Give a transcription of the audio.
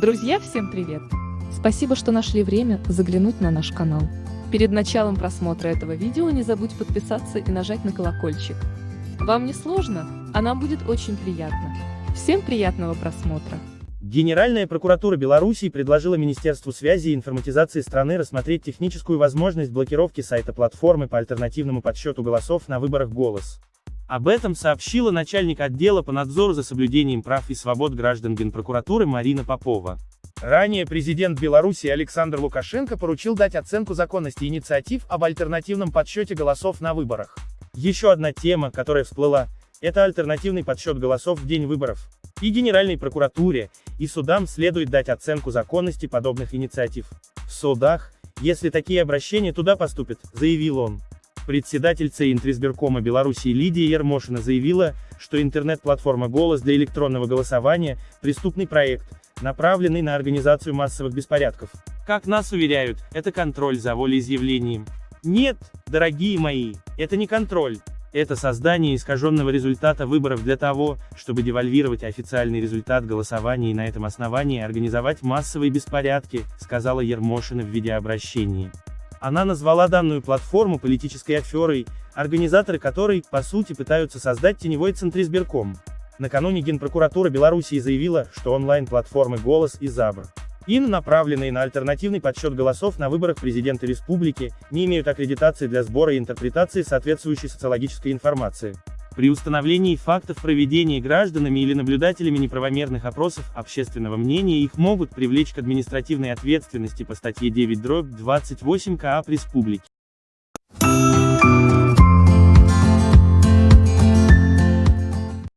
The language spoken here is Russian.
Друзья, всем привет! Спасибо, что нашли время заглянуть на наш канал. Перед началом просмотра этого видео не забудь подписаться и нажать на колокольчик. Вам не сложно, а нам будет очень приятно. Всем приятного просмотра! Генеральная прокуратура Белоруссии предложила Министерству связи и информатизации страны рассмотреть техническую возможность блокировки сайта платформы по альтернативному подсчету голосов на выборах «Голос». Об этом сообщила начальник отдела по надзору за соблюдением прав и свобод граждан Генпрокуратуры Марина Попова. Ранее президент Беларуси Александр Лукашенко поручил дать оценку законности инициатив об альтернативном подсчете голосов на выборах. Еще одна тема, которая всплыла, это альтернативный подсчет голосов в день выборов. И Генеральной прокуратуре, и судам следует дать оценку законности подобных инициатив. В судах, если такие обращения туда поступят, заявил он. Председатель Центризбиркома Беларуси Лидия Ермошина заявила, что интернет-платформа «Голос» для электронного голосования – преступный проект, направленный на организацию массовых беспорядков. Как нас уверяют, это контроль за волеизъявлением. Нет, дорогие мои, это не контроль. Это создание искаженного результата выборов для того, чтобы девальвировать официальный результат голосования и на этом основании организовать массовые беспорядки, сказала Ермошина в видеообращении. Она назвала данную платформу политической аферой, организаторы которой, по сути, пытаются создать теневой центризбирком. Накануне Генпрокуратура Белоруссии заявила, что онлайн-платформы «Голос» и «Забр» ин, направленные на альтернативный подсчет голосов на выборах президента республики, не имеют аккредитации для сбора и интерпретации соответствующей социологической информации. При установлении фактов проведения гражданами или наблюдателями неправомерных опросов общественного мнения их могут привлечь к административной ответственности по статье 9 дробь 28 КАП Республики.